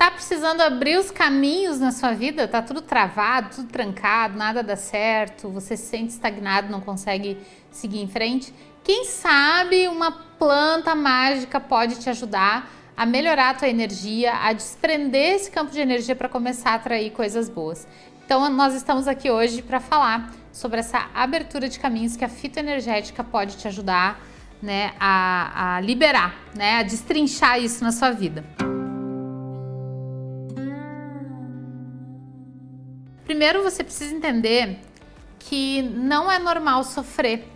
Tá precisando abrir os caminhos na sua vida? Tá tudo travado, tudo trancado, nada dá certo, você se sente estagnado, não consegue seguir em frente? Quem sabe uma planta mágica pode te ajudar a melhorar a tua energia, a desprender esse campo de energia para começar a atrair coisas boas. Então nós estamos aqui hoje para falar sobre essa abertura de caminhos que a fitoenergética pode te ajudar né, a, a liberar, né, a destrinchar isso na sua vida. Primeiro você precisa entender que não é normal sofrer,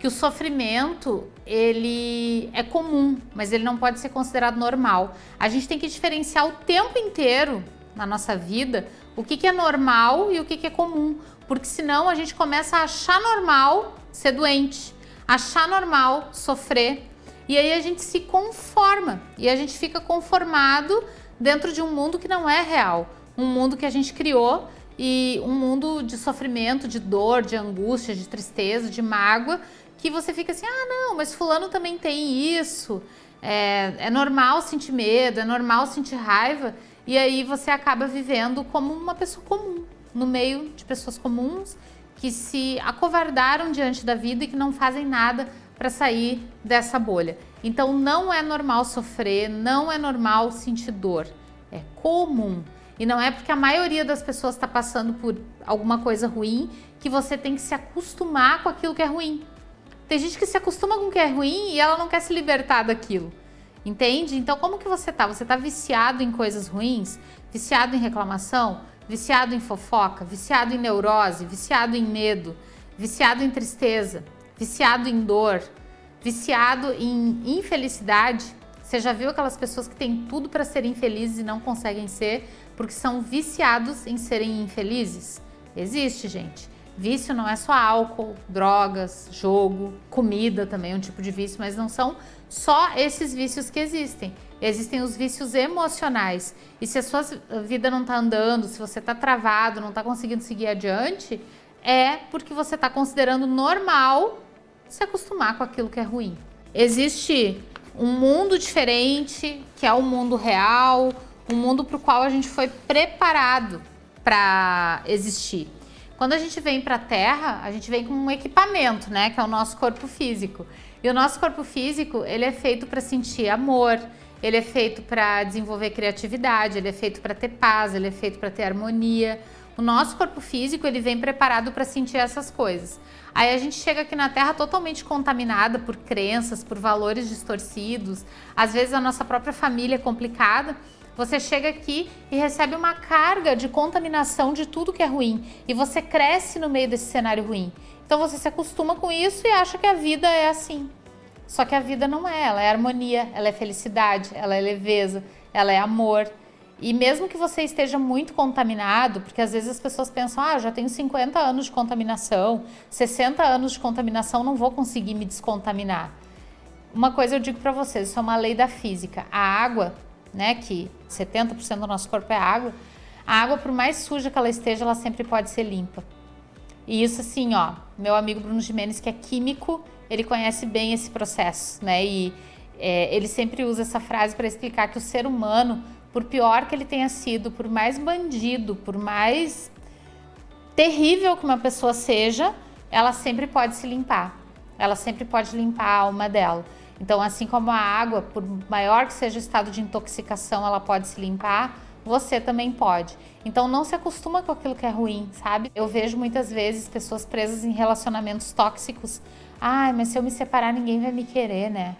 que o sofrimento ele é comum, mas ele não pode ser considerado normal. A gente tem que diferenciar o tempo inteiro na nossa vida o que, que é normal e o que, que é comum, porque senão a gente começa a achar normal ser doente, achar normal sofrer e aí a gente se conforma e a gente fica conformado dentro de um mundo que não é real, um mundo que a gente criou e um mundo de sofrimento, de dor, de angústia, de tristeza, de mágoa, que você fica assim, ah não, mas fulano também tem isso, é, é normal sentir medo, é normal sentir raiva, e aí você acaba vivendo como uma pessoa comum, no meio de pessoas comuns que se acovardaram diante da vida e que não fazem nada para sair dessa bolha. Então não é normal sofrer, não é normal sentir dor, é comum. E não é porque a maioria das pessoas está passando por alguma coisa ruim que você tem que se acostumar com aquilo que é ruim. Tem gente que se acostuma com o que é ruim e ela não quer se libertar daquilo. Entende? Então como que você tá? Você tá viciado em coisas ruins? Viciado em reclamação? Viciado em fofoca? Viciado em neurose? Viciado em medo? Viciado em tristeza? Viciado em dor? Viciado em infelicidade? Você já viu aquelas pessoas que têm tudo para serem felizes e não conseguem ser? porque são viciados em serem infelizes? Existe, gente. Vício não é só álcool, drogas, jogo, comida também é um tipo de vício, mas não são só esses vícios que existem. Existem os vícios emocionais. E se a sua vida não está andando, se você está travado, não está conseguindo seguir adiante, é porque você está considerando normal se acostumar com aquilo que é ruim. Existe um mundo diferente, que é o mundo real, um mundo para o qual a gente foi preparado para existir. Quando a gente vem para a Terra, a gente vem com um equipamento, né, que é o nosso corpo físico. E o nosso corpo físico, ele é feito para sentir amor, ele é feito para desenvolver criatividade, ele é feito para ter paz, ele é feito para ter harmonia. O nosso corpo físico, ele vem preparado para sentir essas coisas. Aí a gente chega aqui na Terra totalmente contaminada por crenças, por valores distorcidos, às vezes a nossa própria família é complicada, você chega aqui e recebe uma carga de contaminação de tudo que é ruim e você cresce no meio desse cenário ruim. Então você se acostuma com isso e acha que a vida é assim. Só que a vida não é, ela é harmonia, ela é felicidade, ela é leveza, ela é amor. E mesmo que você esteja muito contaminado, porque às vezes as pessoas pensam, ah, já tenho 50 anos de contaminação, 60 anos de contaminação, não vou conseguir me descontaminar. Uma coisa eu digo para vocês, isso é uma lei da física. A água né, que 70% do nosso corpo é água, a água, por mais suja que ela esteja, ela sempre pode ser limpa. E isso assim, ó, meu amigo Bruno Jimenez, que é químico, ele conhece bem esse processo, né, e é, ele sempre usa essa frase para explicar que o ser humano, por pior que ele tenha sido, por mais bandido, por mais terrível que uma pessoa seja, ela sempre pode se limpar. Ela sempre pode limpar a alma dela. Então, assim como a água, por maior que seja o estado de intoxicação, ela pode se limpar, você também pode. Então não se acostuma com aquilo que é ruim, sabe? Eu vejo muitas vezes pessoas presas em relacionamentos tóxicos. Ai, mas se eu me separar, ninguém vai me querer, né?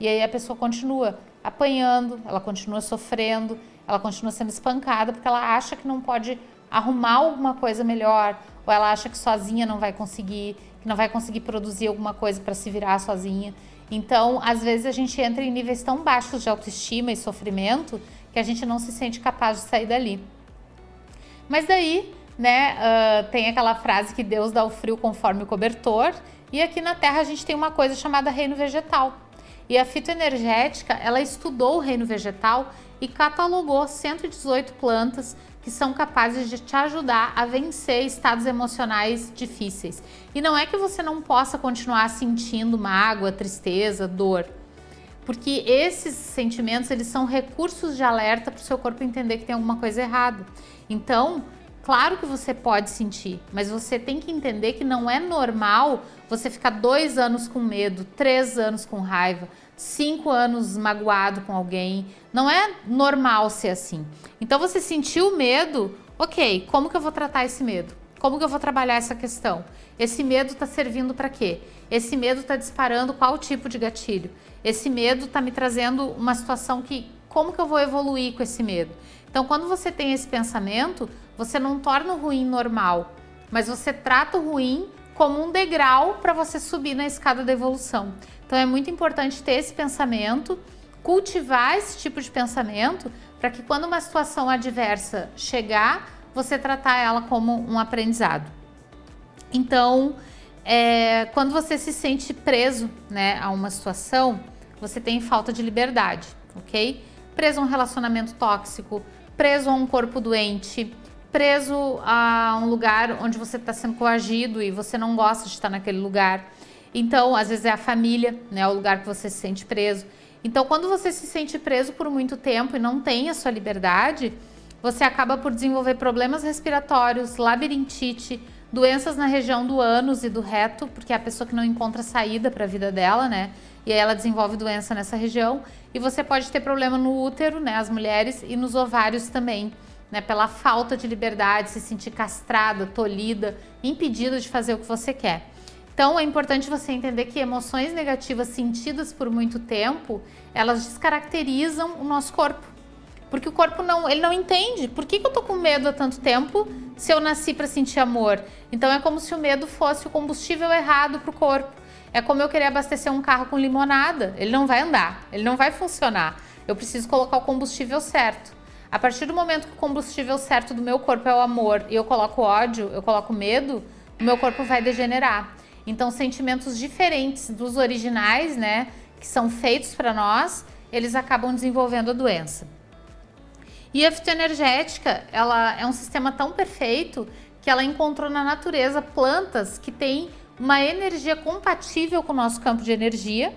E aí a pessoa continua apanhando, ela continua sofrendo, ela continua sendo espancada porque ela acha que não pode arrumar alguma coisa melhor, ou ela acha que sozinha não vai conseguir, que não vai conseguir produzir alguma coisa para se virar sozinha. Então, às vezes a gente entra em níveis tão baixos de autoestima e sofrimento que a gente não se sente capaz de sair dali. Mas daí, né, uh, tem aquela frase que Deus dá o frio conforme o cobertor, e aqui na Terra a gente tem uma coisa chamada reino vegetal. E a fitoenergética, ela estudou o reino vegetal e catalogou 118 plantas que são capazes de te ajudar a vencer estados emocionais difíceis. E não é que você não possa continuar sentindo mágoa, tristeza, dor, porque esses sentimentos eles são recursos de alerta para o seu corpo entender que tem alguma coisa errada. Então, claro que você pode sentir, mas você tem que entender que não é normal você ficar dois anos com medo, três anos com raiva, cinco anos magoado com alguém. Não é normal ser assim. Então você sentiu medo, ok, como que eu vou tratar esse medo? Como que eu vou trabalhar essa questão? Esse medo está servindo para quê? Esse medo está disparando qual tipo de gatilho? Esse medo está me trazendo uma situação que, como que eu vou evoluir com esse medo? Então, quando você tem esse pensamento, você não torna o ruim normal, mas você trata o ruim como um degrau para você subir na escada da evolução. Então, é muito importante ter esse pensamento, cultivar esse tipo de pensamento, para que quando uma situação adversa chegar, você tratar ela como um aprendizado. Então, é, quando você se sente preso né, a uma situação, você tem falta de liberdade, ok? Preso a um relacionamento tóxico, preso a um corpo doente, preso a um lugar onde você está sendo coagido e você não gosta de estar naquele lugar. Então, às vezes é a família, né, o lugar que você se sente preso. Então, quando você se sente preso por muito tempo e não tem a sua liberdade, você acaba por desenvolver problemas respiratórios, labirintite, doenças na região do ânus e do reto, porque é a pessoa que não encontra saída para a vida dela, né? E aí ela desenvolve doença nessa região. E você pode ter problema no útero, né, as mulheres, e nos ovários também, né, pela falta de liberdade, se sentir castrada, tolhida, impedida de fazer o que você quer. Então é importante você entender que emoções negativas sentidas por muito tempo, elas descaracterizam o nosso corpo. Porque o corpo não, ele não entende. Por que, que eu tô com medo há tanto tempo se eu nasci para sentir amor? Então é como se o medo fosse o combustível errado para o corpo. É como eu querer abastecer um carro com limonada. Ele não vai andar, ele não vai funcionar. Eu preciso colocar o combustível certo. A partir do momento que o combustível certo do meu corpo é o amor e eu coloco ódio, eu coloco medo, o meu corpo vai degenerar. Então, sentimentos diferentes dos originais, né, que são feitos para nós, eles acabam desenvolvendo a doença. E a fitoenergética, ela é um sistema tão perfeito que ela encontrou na natureza plantas que têm uma energia compatível com o nosso campo de energia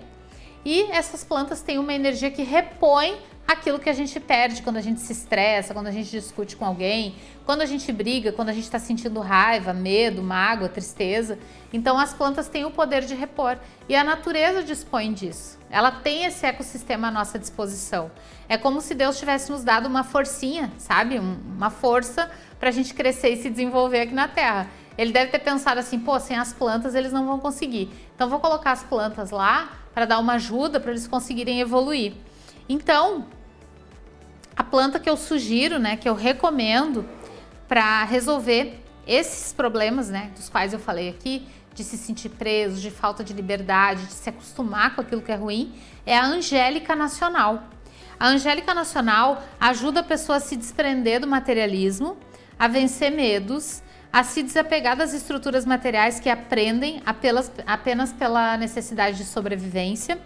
e essas plantas têm uma energia que repõe aquilo que a gente perde quando a gente se estressa, quando a gente discute com alguém, quando a gente briga, quando a gente está sentindo raiva, medo, mágoa, tristeza. Então as plantas têm o poder de repor e a natureza dispõe disso. Ela tem esse ecossistema à nossa disposição. É como se Deus tivesse nos dado uma forcinha, sabe? Uma força para a gente crescer e se desenvolver aqui na Terra. Ele deve ter pensado assim, pô, sem as plantas eles não vão conseguir. Então vou colocar as plantas lá para dar uma ajuda para eles conseguirem evoluir. Então, a planta que eu sugiro, né, que eu recomendo para resolver esses problemas, né, dos quais eu falei aqui, de se sentir preso, de falta de liberdade, de se acostumar com aquilo que é ruim, é a Angélica Nacional. A Angélica Nacional ajuda a pessoa a se desprender do materialismo, a vencer medos, a se desapegar das estruturas materiais que aprendem apenas, apenas pela necessidade de sobrevivência,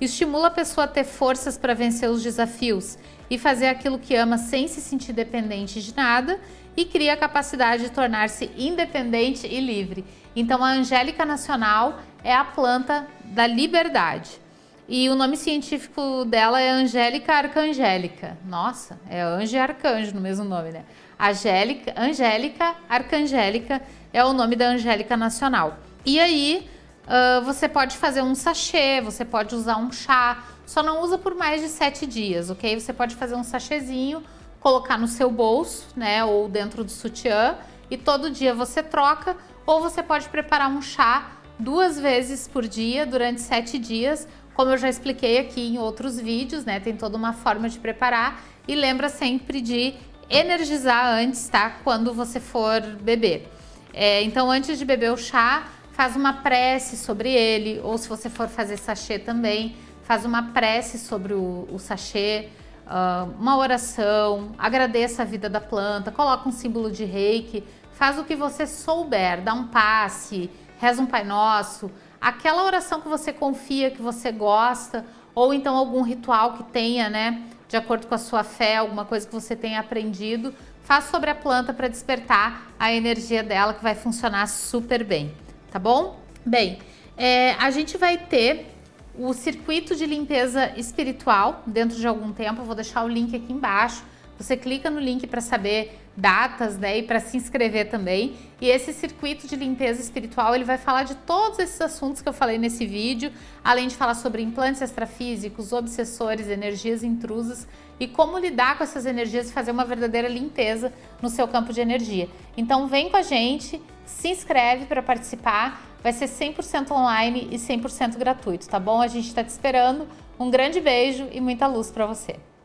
estimula a pessoa a ter forças para vencer os desafios e fazer aquilo que ama sem se sentir dependente de nada e cria a capacidade de tornar-se independente e livre. Então a Angélica Nacional é a planta da liberdade. E o nome científico dela é Angélica Arcangélica. Nossa, é anjo e arcanjo no mesmo nome, né? Angélica, Angélica Arcangélica é o nome da Angélica Nacional. E aí uh, você pode fazer um sachê, você pode usar um chá, só não usa por mais de sete dias, ok? Você pode fazer um sachêzinho, colocar no seu bolso, né, ou dentro do sutiã, e todo dia você troca, ou você pode preparar um chá duas vezes por dia durante sete dias, como eu já expliquei aqui em outros vídeos, né? Tem toda uma forma de preparar e lembra sempre de energizar antes, tá? Quando você for beber. É, então, antes de beber o chá, faz uma prece sobre ele, ou se você for fazer sachê também, faz uma prece sobre o, o sachê, uh, uma oração, agradeça a vida da planta, coloca um símbolo de reiki, faz o que você souber, dá um passe, reza um Pai Nosso, aquela oração que você confia, que você gosta, ou então algum ritual que tenha, né, de acordo com a sua fé, alguma coisa que você tenha aprendido, faz sobre a planta para despertar a energia dela que vai funcionar super bem, tá bom? Bem, é, a gente vai ter o circuito de limpeza espiritual dentro de algum tempo. Eu vou deixar o link aqui embaixo. Você clica no link para saber datas, né, e para se inscrever também. E esse circuito de limpeza espiritual, ele vai falar de todos esses assuntos que eu falei nesse vídeo, além de falar sobre implantes extrafísicos, obsessores, energias intrusas e como lidar com essas energias e fazer uma verdadeira limpeza no seu campo de energia. Então vem com a gente, se inscreve para participar, vai ser 100% online e 100% gratuito, tá bom? A gente está te esperando. Um grande beijo e muita luz para você.